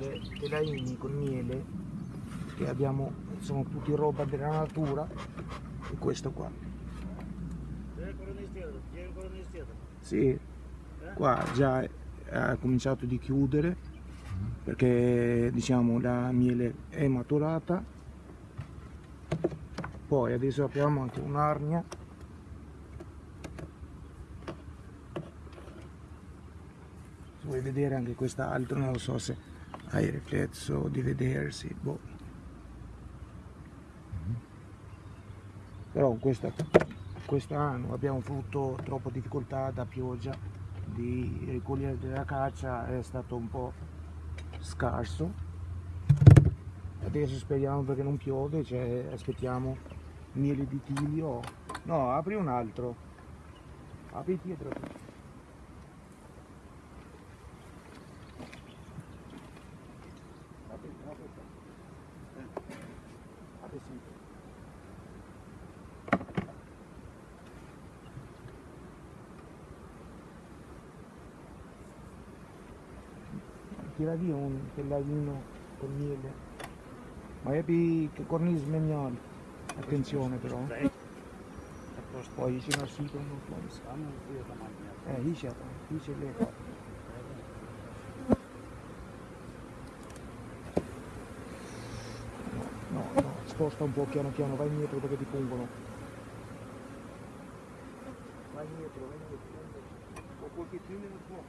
delle telaini con miele che abbiamo, sono tutti roba della natura e questo qua. Sì, qua già ha cominciato di chiudere perché diciamo la miele è maturata. Poi adesso apriamo anche un'arnia. Vuoi vedere anche quest'altro non lo so se hai riflesso di vedersi boh. però questa, quest'anno abbiamo avuto troppa difficoltà da pioggia di ricogliere della caccia è stato un po' scarso. Adesso speriamo perché non piove cioè aspettiamo miele di tilio. No apri un altro. Apri dietro sempre tira via un telladino con miele. Ma epi che cornice menial attenzione però. Poi ci non si con eh dice dice le no no sposta un po' piano piano vai indietro perché ti pungono vai indietro vai indietro, vai indietro. un pochettino po'